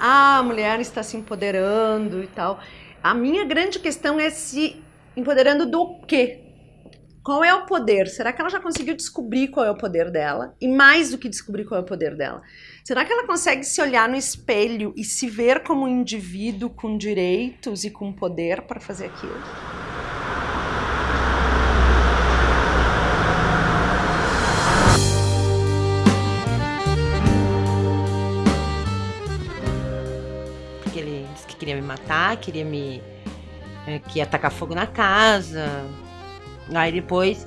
ah, a mulher está se empoderando e tal. A minha grande questão é se empoderando do quê? Qual é o poder? Será que ela já conseguiu descobrir qual é o poder dela? E mais do que descobrir qual é o poder dela, será que ela consegue se olhar no espelho e se ver como um indivíduo com direitos e com poder para fazer aquilo? Porque ele disse que queria me matar, queria me. É, que ia tacar fogo na casa, Aí depois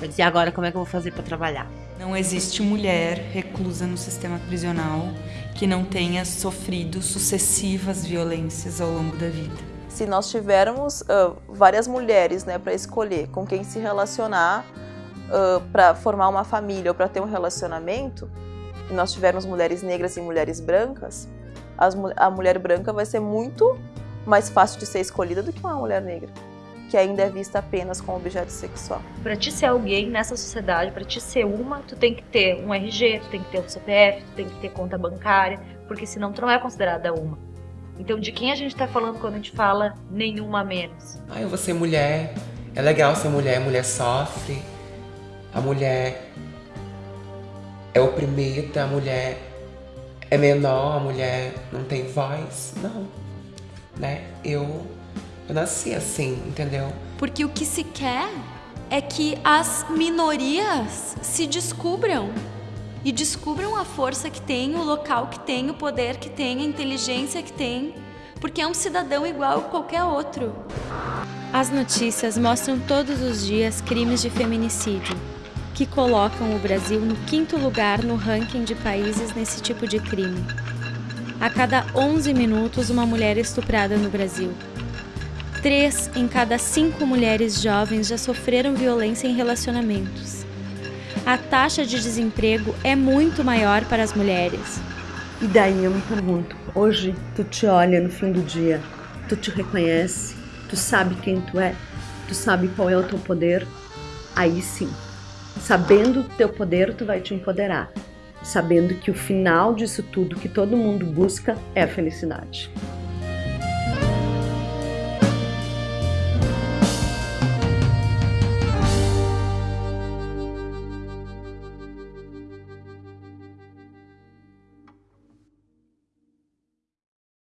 eu disse, agora como é que eu vou fazer para trabalhar? Não existe mulher reclusa no sistema prisional que não tenha sofrido sucessivas violências ao longo da vida. Se nós tivermos uh, várias mulheres né, para escolher com quem se relacionar, uh, para formar uma família ou para ter um relacionamento, e nós tivermos mulheres negras e mulheres brancas, as, a mulher branca vai ser muito mais fácil de ser escolhida do que uma mulher negra que ainda é vista apenas como objeto sexual. Para te ser alguém nessa sociedade, para te ser uma, tu tem que ter um RG, tu tem que ter um CPF, tu tem que ter conta bancária, porque senão tu não é considerada uma. Então, de quem a gente está falando quando a gente fala nenhuma menos? Ah, eu vou ser mulher. É legal ser mulher, mulher sofre. A mulher é oprimida, a mulher é menor, a mulher não tem voz. Não, né? Eu eu nasci assim, entendeu? Porque o que se quer é que as minorias se descubram e descubram a força que tem, o local que tem, o poder que tem, a inteligência que tem, porque é um cidadão igual a qualquer outro. As notícias mostram todos os dias crimes de feminicídio, que colocam o Brasil no quinto lugar no ranking de países nesse tipo de crime. A cada 11 minutos, uma mulher é estuprada no Brasil. Três em cada cinco mulheres jovens já sofreram violência em relacionamentos. A taxa de desemprego é muito maior para as mulheres. E daí eu me pergunto, hoje tu te olha no fim do dia, tu te reconhece, tu sabe quem tu é, tu sabe qual é o teu poder, aí sim, sabendo o teu poder, tu vai te empoderar, sabendo que o final disso tudo que todo mundo busca é a felicidade.